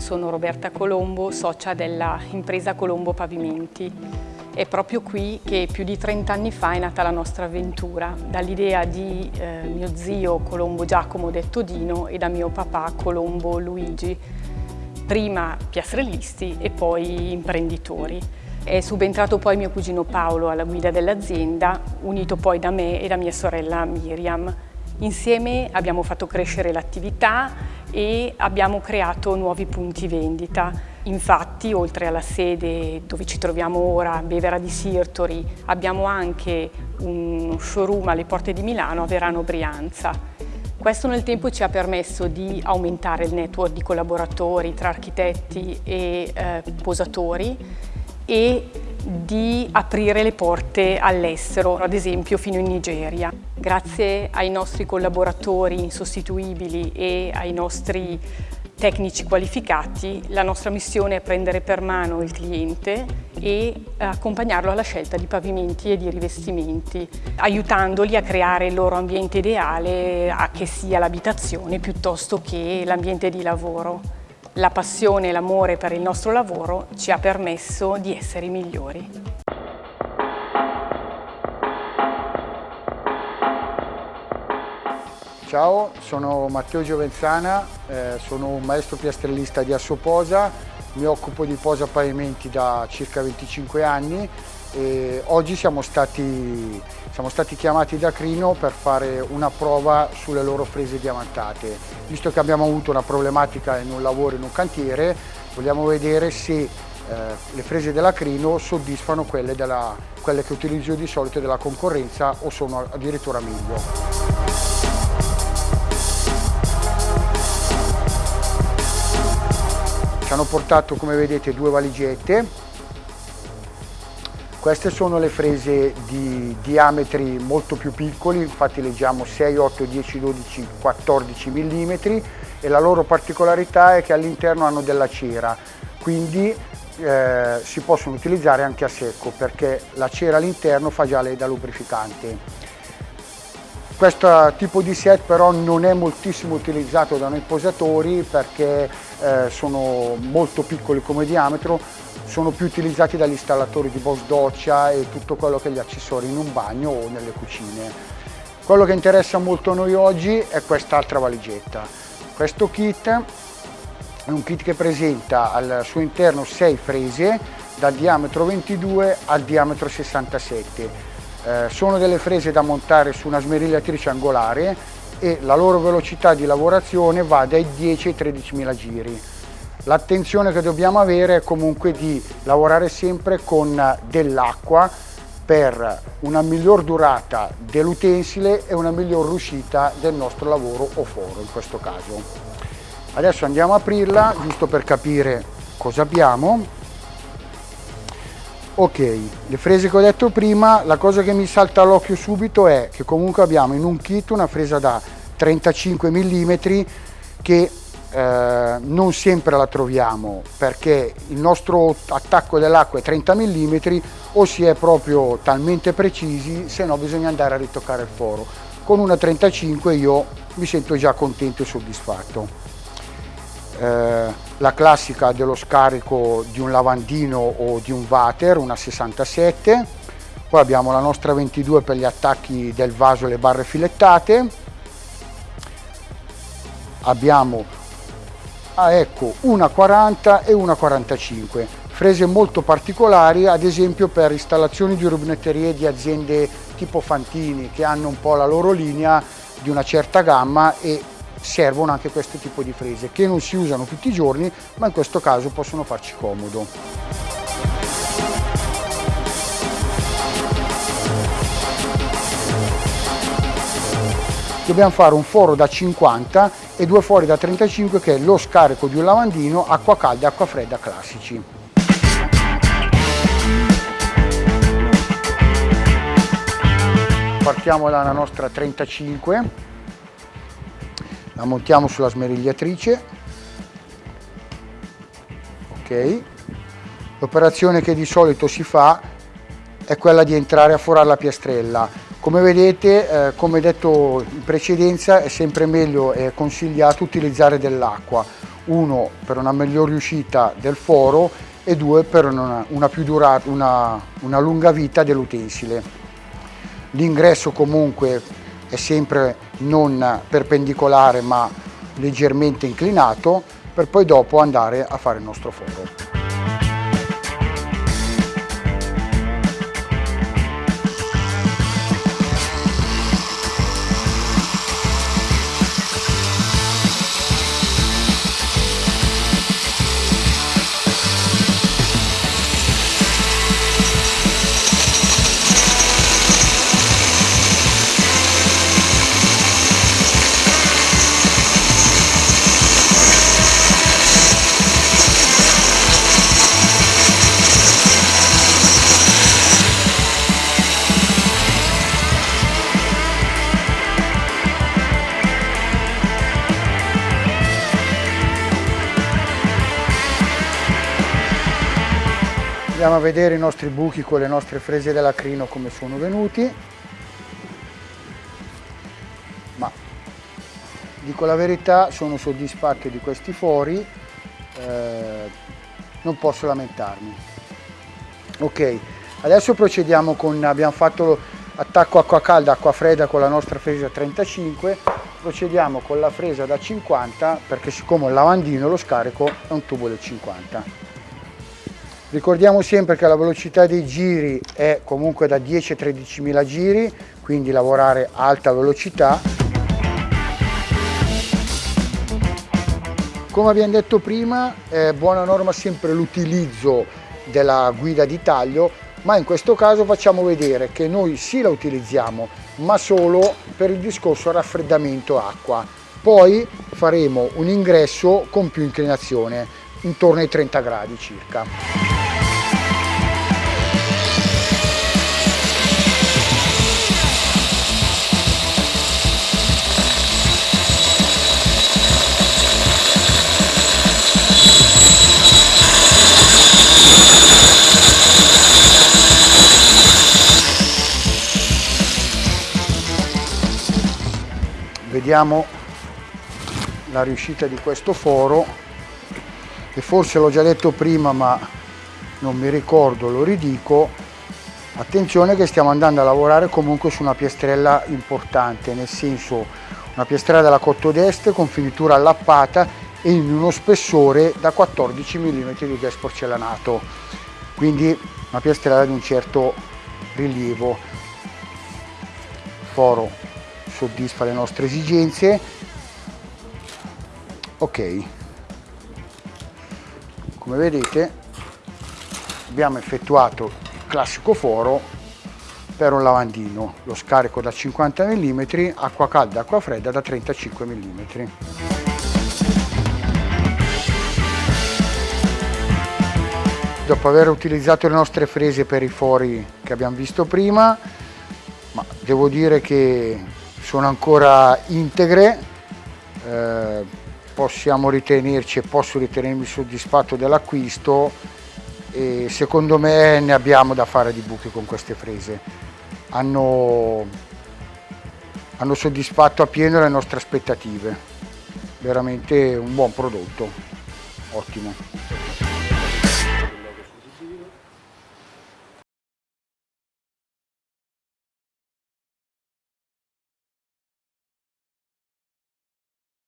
Sono Roberta Colombo, socia della impresa Colombo Pavimenti. È proprio qui che più di 30 anni fa è nata la nostra avventura, dall'idea di eh, mio zio Colombo Giacomo detto Dino e da mio papà Colombo Luigi, prima piastrellisti e poi imprenditori. È subentrato poi mio cugino Paolo alla guida dell'azienda, unito poi da me e da mia sorella Miriam. Insieme abbiamo fatto crescere l'attività e abbiamo creato nuovi punti vendita. Infatti, oltre alla sede dove ci troviamo ora, Bevera di Sirtori, abbiamo anche un showroom alle porte di Milano a Verano Brianza. Questo nel tempo ci ha permesso di aumentare il network di collaboratori tra architetti e eh, posatori e di aprire le porte all'estero, ad esempio fino in Nigeria. Grazie ai nostri collaboratori insostituibili e ai nostri tecnici qualificati, la nostra missione è prendere per mano il cliente e accompagnarlo alla scelta di pavimenti e di rivestimenti, aiutandoli a creare il loro ambiente ideale, a che sia l'abitazione piuttosto che l'ambiente di lavoro la passione e l'amore per il nostro lavoro ci ha permesso di essere i migliori. Ciao, sono Matteo Giovenzana, eh, sono un maestro piastrellista di Assoposa, mi occupo di posa pavimenti da circa 25 anni e oggi siamo stati, siamo stati chiamati da Crino per fare una prova sulle loro frese diamantate. Visto che abbiamo avuto una problematica in un lavoro, in un cantiere, vogliamo vedere se eh, le frese della Crino soddisfano quelle, della, quelle che utilizzo di solito della concorrenza o sono addirittura meglio. Ci hanno portato, come vedete, due valigette queste sono le frese di diametri molto più piccoli, infatti leggiamo 6, 8, 10, 12, 14 mm e la loro particolarità è che all'interno hanno della cera, quindi eh, si possono utilizzare anche a secco perché la cera all'interno fa già da lubrificante. Questo tipo di set però non è moltissimo utilizzato da noi posatori perché eh, sono molto piccoli come diametro, sono più utilizzati dagli installatori di boss doccia e tutto quello che è gli accessori in un bagno o nelle cucine. Quello che interessa molto a noi oggi è quest'altra valigetta. Questo kit è un kit che presenta al suo interno 6 frese dal diametro 22 al diametro 67. Eh, sono delle frese da montare su una smerigliatrice angolare e la loro velocità di lavorazione va dai 10 ai 13 mila giri. L'attenzione che dobbiamo avere è comunque di lavorare sempre con dell'acqua per una miglior durata dell'utensile e una miglior riuscita del nostro lavoro o foro in questo caso. Adesso andiamo a aprirla giusto per capire cosa abbiamo. Ok, le frese che ho detto prima, la cosa che mi salta all'occhio subito è che comunque abbiamo in un kit una fresa da 35 mm che eh, non sempre la troviamo perché il nostro attacco dell'acqua è 30 mm o si è proprio talmente precisi se no bisogna andare a ritoccare il foro. Con una 35 io mi sento già contento e soddisfatto. Eh, la classica dello scarico di un lavandino o di un water una 67 poi abbiamo la nostra 22 per gli attacchi del vaso e le barre filettate. Abbiamo ah, ecco una 40 e una 45 frese molto particolari ad esempio per installazioni di rubinetterie di aziende tipo Fantini che hanno un po' la loro linea di una certa gamma e servono anche questo tipo di frese che non si usano tutti i giorni ma in questo caso possono farci comodo. Dobbiamo fare un foro da 50 e due fori da 35 che è lo scarico di un lavandino acqua calda e acqua fredda classici. Partiamo dalla nostra 35, la montiamo sulla smerigliatrice, ok, l'operazione che di solito si fa è quella di entrare a forare la piastrella Come vedete, eh, come detto in precedenza, è sempre meglio e consigliato utilizzare dell'acqua, uno per una migliore uscita del foro e due per una, una, durata, una, una lunga vita dell'utensile. L'ingresso comunque è sempre non perpendicolare ma leggermente inclinato per poi dopo andare a fare il nostro foro. Andiamo a vedere i nostri buchi con le nostre frese dell'acrino come sono venuti. Ma dico la verità, sono soddisfatto di questi fori, eh, non posso lamentarmi. Ok, adesso procediamo con, abbiamo fatto attacco acqua calda, acqua fredda con la nostra fresa 35, procediamo con la fresa da 50 perché siccome il lavandino lo scarico è un tubo del 50. Ricordiamo sempre che la velocità dei giri è comunque da 10 a 13 mila giri, quindi lavorare a alta velocità. Come abbiamo detto prima, è buona norma sempre l'utilizzo della guida di taglio, ma in questo caso facciamo vedere che noi sì la utilizziamo, ma solo per il discorso raffreddamento acqua. Poi faremo un ingresso con più inclinazione, intorno ai 30 gradi circa. Vediamo la riuscita di questo foro e forse l'ho già detto prima ma non mi ricordo, lo ridico. Attenzione che stiamo andando a lavorare comunque su una piastrella importante nel senso una piastrella della Cotto d'Este con finitura allappata e in uno spessore da 14 mm di gas porcellanato quindi una piastrella di un certo rilievo. Foro soddisfa le nostre esigenze. Ok. Come vedete abbiamo effettuato il classico foro per un lavandino. Lo scarico da 50 mm acqua calda acqua fredda da 35 mm dopo aver utilizzato le nostre frese per i fori che abbiamo visto prima ma devo dire che sono ancora integre, eh, possiamo ritenerci e posso ritenermi soddisfatto dell'acquisto e secondo me ne abbiamo da fare di buchi con queste frese. Hanno, hanno soddisfatto a pieno le nostre aspettative, veramente un buon prodotto, ottimo.